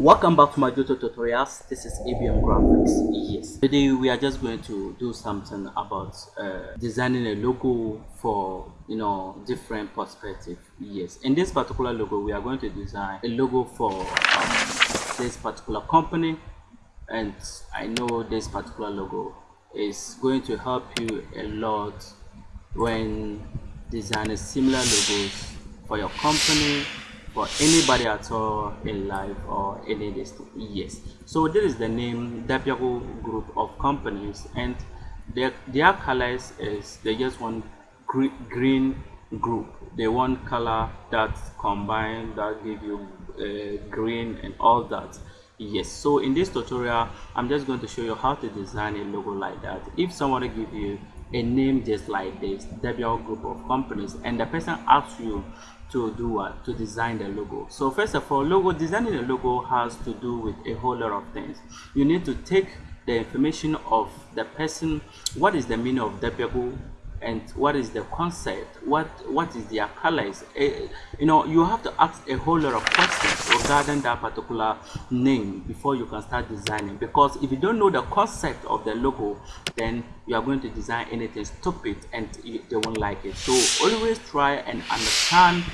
welcome back to my YouTube tutorials. This is abm graphics. Yes. Today we are just going to do something about uh, designing a logo for you know different perspective. Yes. In this particular logo we are going to design a logo for um, this particular company. And i know this particular logo is going to help you a lot when designing similar logos for your company for anybody at all in life or any distance yes. So this is the name Depiago group of companies and their their colors is they just want green group. They want color that combine that give you uh, green and all that. Yes so in this tutorial i'm just going to show you how to design a logo like that. If somebody give you a name just like this Debian group of companies and the person asks you to do what? To design the logo. So first of all logo designing a logo has to do with a whole lot of things. You need to take the information of the person what is the meaning of Debian and what is the concept? What what is their colors uh, you know you have to ask a whole lot of questions regarding that particular name before you can start designing. Because if you don't know the concept of the logo then you are going to design anything stupid and they won't like it. So always try and understand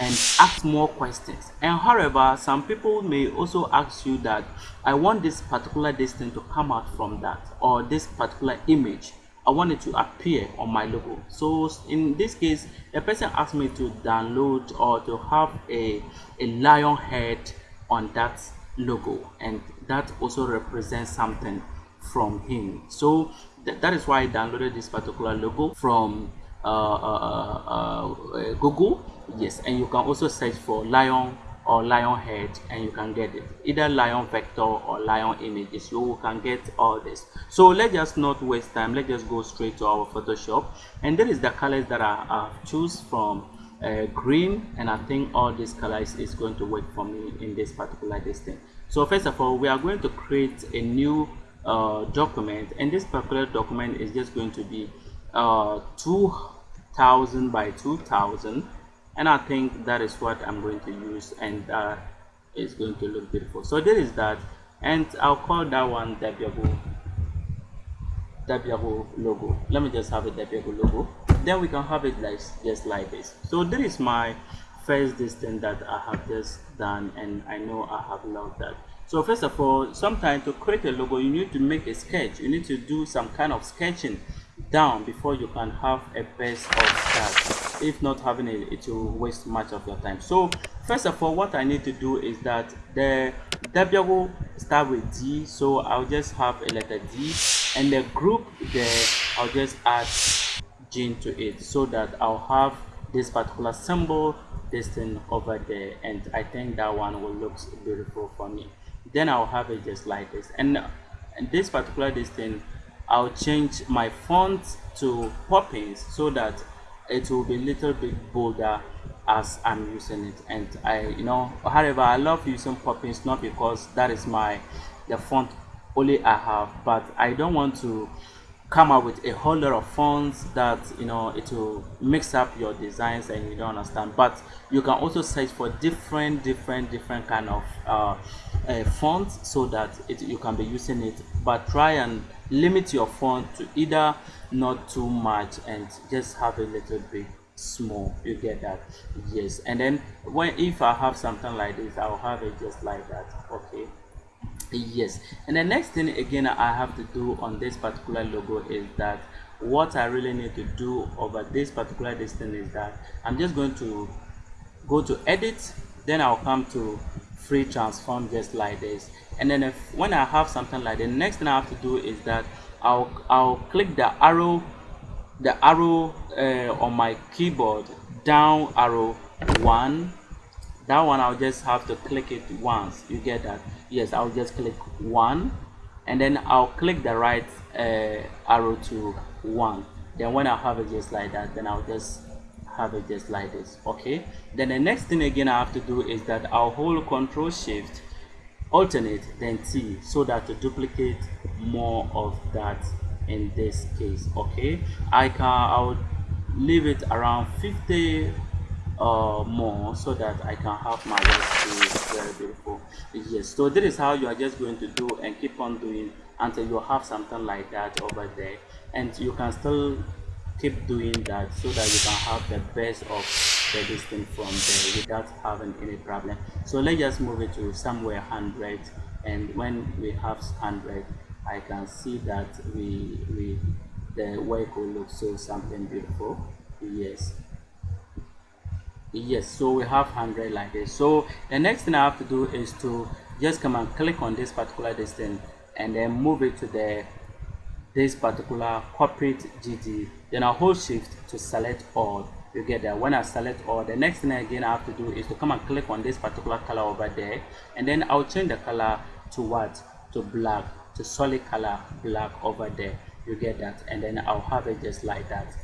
and ask more questions. And however some people may also ask you that i want this particular distance to come out from that or this particular image I want it to appear on my logo. So in this case, a person asked me to download or to have a, a lion head on that logo and that also represents something from him. So th that is why I downloaded this particular logo from uh, uh, uh, uh Google. Yes, and you can also search for lion or lion head and you can get it. Either lion vector or lion images you can get all this. So let's just not waste time. Let's just go straight to our photoshop. And there is the colors that i, I choose from uh, green and i think all these colors is going to work for me in this particular distance so first of all we are going to create a new uh, document and this particular document is just going to be uh, 2000 by 2000 and I think that is what I'm going to use and uh, it's going to look beautiful. So there is that. And I'll call that one Debiago Debiago logo. Let me just have a Debiago logo. Then we can have it like just like this. So this is my first distance that I have just done and I know I have loved that. So first of all sometimes to create a logo you need to make a sketch. You need to do some kind of sketching down before you can have a base of that if not having it it will waste much of your time. So first of all what i need to do is that the w will start with d so i'll just have a letter d and the group there i'll just add gene to it so that i'll have this particular symbol this thing over there and i think that one will look beautiful for me. Then i'll have it just like this. And, and this particular thing, I'll change my font to Poppins so that it will be a little bit bolder as I'm using it. And I you know however I love using Poppins not because that is my the font only I have but I don't want to come up with a whole lot of fonts that you know it will mix up your designs and you don't understand. But you can also search for different different different kind of uh, uh, fonts so that it, you can be using it. But try and limit your font to either not too much and just have a little bit small you get that? Yes. And then when if i have something like this i'll have it just like that. Okay. Yes. And the next thing again i have to do on this particular logo is that what i really need to do over this particular distance is that i'm just going to go to edit then i'll come to free transform just like this. And then if when I have something like the next thing I have to do is that I'll I'll click the arrow the arrow uh, on my keyboard down arrow one. That one I'll just have to click it once. You get that? Yes I'll just click one. And then I'll click the right uh, arrow to one. Then when I have it just like that then I'll just have it just like this okay? Then the next thing again I have to do is that I'll hold control shift alternate then T so that to duplicate more of that in this case okay? I can I'll leave it around 50 uh, more so that I can have my work be very beautiful. Yes so this is how you are just going to do and keep on doing until you have something like that over there. And you can still keep doing that so that you can have the best of the distance from there without having any problem. So let's just move it to somewhere 100 and when we have 100 I can see that we we the work will look so something beautiful. Yes. Yes so we have 100 like this. So the next thing I have to do is to just come and click on this particular distance and then move it to the this particular corporate GD then I'll hold shift to select all. You get that. When I select all the next thing again I have to do is to come and click on this particular color over there. And then I'll change the color to what? To black to solid color black over there. You get that. And then I'll have it just like that.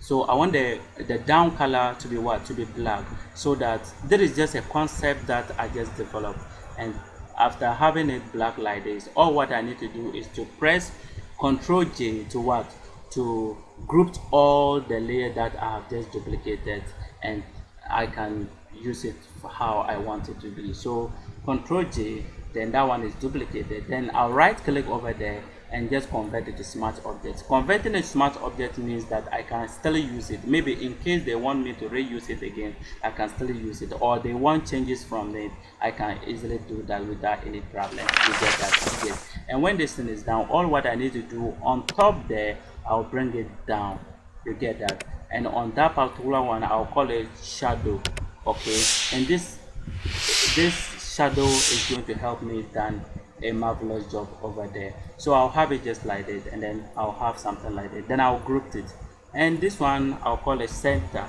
So I want the the down color to be what? To be black. So that there is just a concept that I just developed. And after having it black like this all what I need to do is to press Ctrl J to what? To group all the layer that I have just duplicated and I can use it for how I want it to be. So Ctrl J then that one is duplicated. Then I'll right click over there and just convert it to smart object converting a smart object means that I can still use it. Maybe in case they want me to reuse it again I can still use it. Or they want changes from it I can easily do that without any problem. You get that? Yes and when this thing is down all what I need to do on top there I'll bring it down. You get that? And on that particular one I'll call it shadow. Okay? And this this shadow is going to help me done a marvelous job over there. So I'll have it just like this and then I'll have something like that then I'll group it. And this one I'll call it center.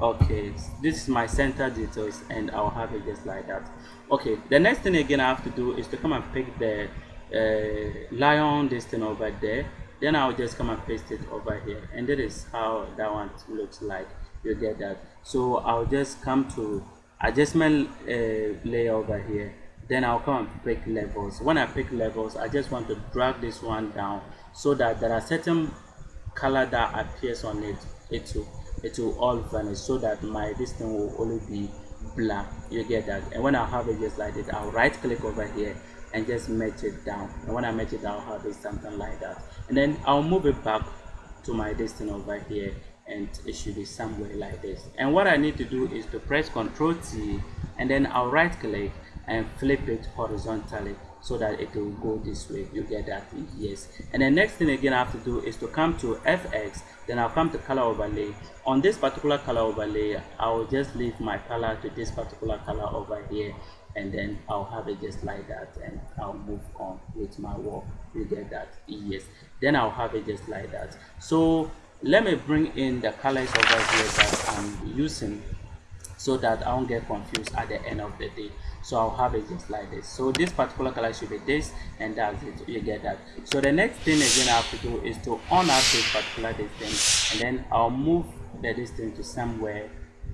Okay this is my center details and I'll have it just like that. Okay the next thing again I have to do is to come and pick the uh, lion this thing over there. Then I'll just come and paste it over here. And that is how that one looks like. You get that? So I'll just come to adjustment uh, layer over here then I'll come and pick levels. When I pick levels I just want to drag this one down so that there are certain color that appears on it it will it will all vanish so that my this thing will only be black. You get that? And when I have it just like this I'll right click over here and just match it down. And when I match it I'll have it something like that. And then I'll move it back to my distance over here and it should be somewhere like this. And what I need to do is to press ctrl T and then I'll right click and flip it horizontally so that it will go this way. You get that? Yes. And the next thing again I have to do is to come to FX then I'll come to color overlay. On this particular color overlay I will just leave my color to this particular color over here and then I'll have it just like that and I'll move on with my work. You get that? Yes. Then I'll have it just like that. So let me bring in the colors over here that I'm using so that I won't get confused at the end of the day. So I'll have it just like this. So this particular color should be this and that's it. You get that. So the next thing again I have to do is to on this particular distance and then I'll move the distance to somewhere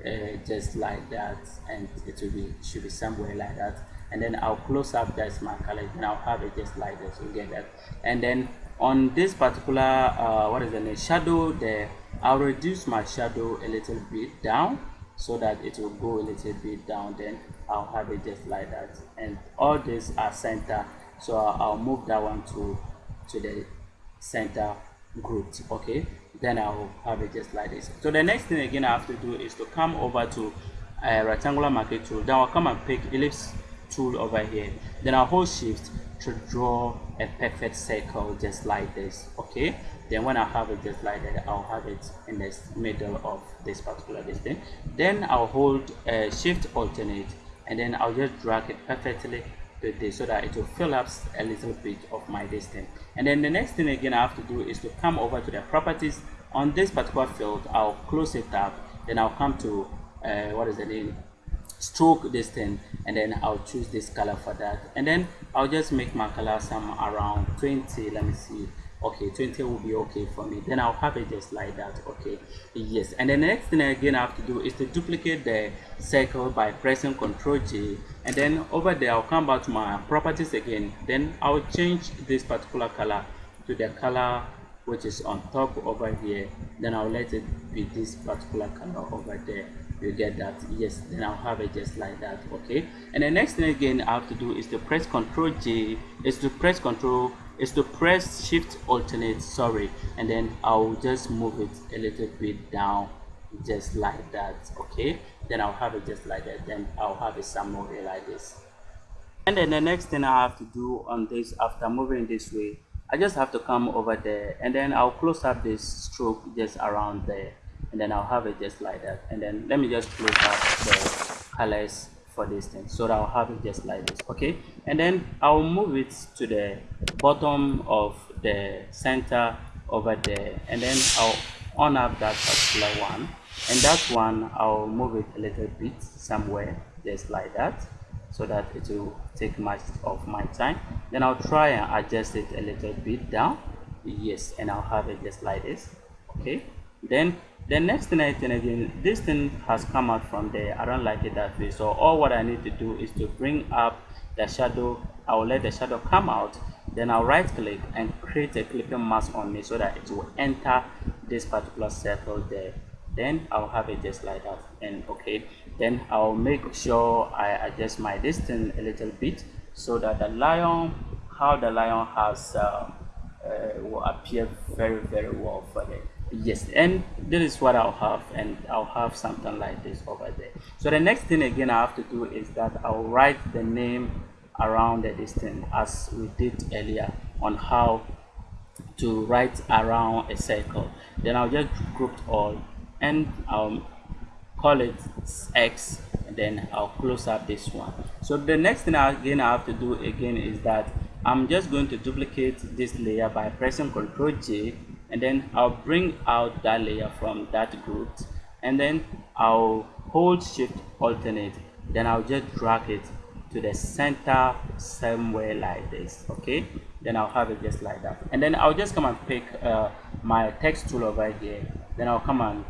uh, just like that and it will be should be somewhere like that. And then I'll close up that's my color and I'll have it just like this. You get that? And then on this particular uh, what is the name? Shadow there I'll reduce my shadow a little bit down so that it will go a little bit down then I'll have it just like that. And all these are center so I'll move that one to to the center group okay? Then I'll have it just like this. So the next thing again I have to do is to come over to a uh, rectangular marquee tool. Then I'll come and pick ellipse tool over here. Then I'll hold shift to draw a perfect circle just like this okay then when I have it just like that I'll have it in the middle of this particular distance then I'll hold uh, shift alternate and then I'll just drag it perfectly to this so that it will fill up a little bit of my distance. And then the next thing again I have to do is to come over to the properties. On this particular field I'll close it up. Then I'll come to uh, what is the name? Stroke distance and then I'll choose this color for that. And then I'll just make my color some around 20 let me see okay 20 will be okay for me. Then I'll have it just like that okay. Yes. And the next thing again I have to do is to duplicate the circle by pressing ctrl J. And then over there I'll come back to my properties again. Then I'll change this particular color to the color which is on top over here. Then I'll let it be this particular color over there. You get that? Yes. Then I'll have it just like that okay. And the next thing again I have to do is to press ctrl J is to press control is to press shift alternate sorry and then I'll just move it a little bit down just like that okay? Then I'll have it just like that then I'll have it somewhere like this. And then the next thing I have to do on this after moving this way I just have to come over there and then I'll close up this stroke just around there and then I'll have it just like that. And then let me just close up the colors for this thing. So that I'll have it just like this okay? And then I'll move it to the bottom of the center over there. And then I'll on up that particular one. And that one I'll move it a little bit somewhere just like that so that it will take much of my time. Then I'll try and adjust it a little bit down. Yes and I'll have it just like this okay? Then the next thing I think again this thing has come out from there. I don't like it that way. So all what I need to do is to bring up the shadow. I will let the shadow come out. Then I'll right click and create a clipping mask on me so that it will enter this particular circle there. Then I'll have it just like that. And okay then I'll make sure I adjust my distance a little bit so that the lion how the lion has uh, uh, will appear very very well for it yes and this is what I'll have and I'll have something like this over there. So the next thing again I have to do is that I'll write the name around the distance as we did earlier on how to write around a circle. Then I'll just group all and I'll call it X and then I'll close up this one. So the next thing again I have to do again is that I'm just going to duplicate this layer by pressing Ctrl J and then I'll bring out that layer from that group. And then I'll hold shift alternate. Then I'll just drag it to the center somewhere like this okay? Then I'll have it just like that. And then I'll just come and pick uh, my text tool over here. Then I'll come and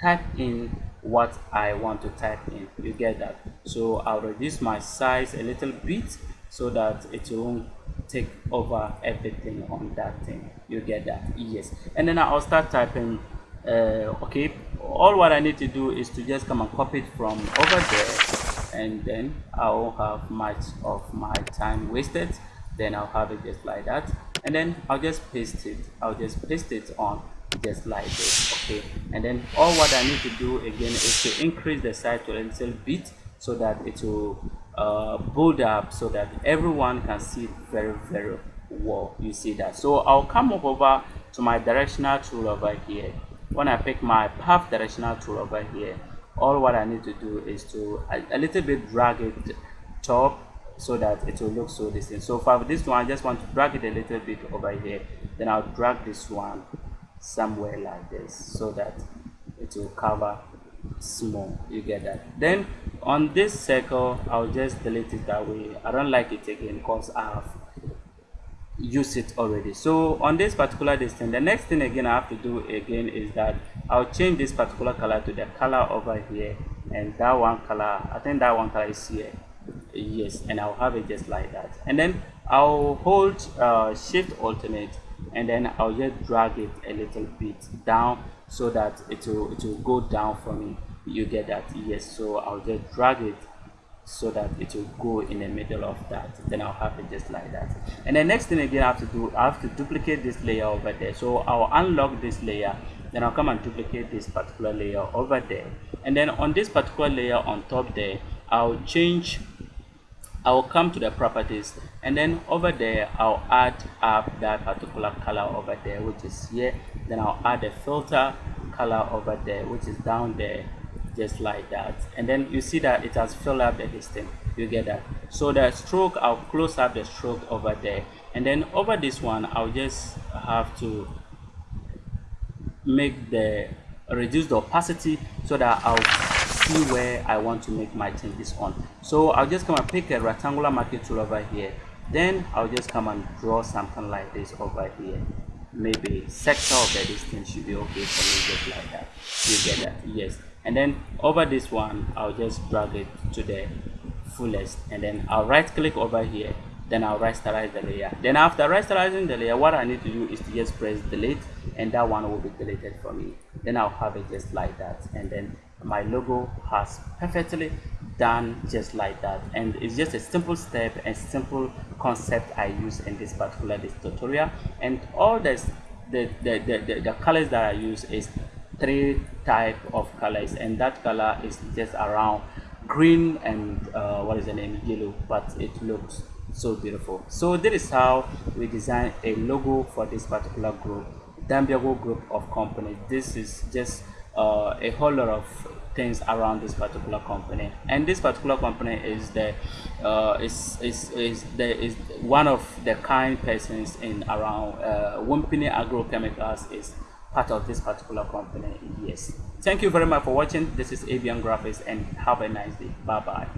type in what I want to type in. You get that? So I'll reduce my size a little bit so that it won't take over everything on that thing. You get that? Yes. And then I'll start typing uh, okay? All what I need to do is to just come and copy it from over there and then I won't have much of my time wasted. Then I'll have it just like that. And then I'll just paste it. I'll just paste it on just like this okay? And then all what I need to do again is to increase the size to a little bit so that it will uh, build up so that everyone can see very very well. You see that. So I'll come over to my directional tool over here. When I pick my path directional tool over here all what I need to do is to a, a little bit drag it top so that it will look so distinct. So for this one I just want to drag it a little bit over here. Then I'll drag this one somewhere like this so that it will cover small. You get that. Then on this circle I'll just delete it that way. I don't like it again because I have used it already. So on this particular distance the next thing again I have to do again is that I'll change this particular color to the color over here. And that one color I think that one color is here. Yes and I'll have it just like that. And then I'll hold uh, shift alternate. And then I'll just drag it a little bit down so that it will it will go down for me. You get that? Yes. So I'll just drag it so that it will go in the middle of that. Then I'll have it just like that. And the next thing again I have to do I have to duplicate this layer over there. So I'll unlock this layer. Then I'll come and duplicate this particular layer over there. And then on this particular layer on top there I'll change I will come to the properties and then over there I'll add up that particular color over there which is here. Then I'll add a filter color over there which is down there just like that. And then you see that it has filled up the distance you get that. So the stroke I'll close up the stroke over there. And then over this one I'll just have to make the reduce the opacity so that I'll see where I want to make my changes on. So I'll just come and pick a rectangular marquee tool over here. Then I'll just come and draw something like this over here. Maybe sector of the distance should be okay for me just like that. You get that? Yes. And then over this one, I'll just drag it to the fullest and then I'll right click over here then I'll rasterize the layer then after rasterizing the layer what I need to do is to just press delete and that one will be deleted for me then I'll have it just like that and then my logo has perfectly done just like that. And it's just a simple step and simple concept I use in this particular this tutorial. And all this the, the, the, the, the colors that I use is three type of colors. And that color is just around green and uh, what is the name? Yellow. But it looks so beautiful. So this is how we design a logo for this particular group Dambiago group of companies this is just uh, a whole lot of things around this particular company. And this particular company is the uh, is, is, is, the, is one of the kind persons in around uh, Wimpini Agrochemicals is part of this particular company yes. Thank you very much for watching. This is avian graphics and have a nice day. Bye bye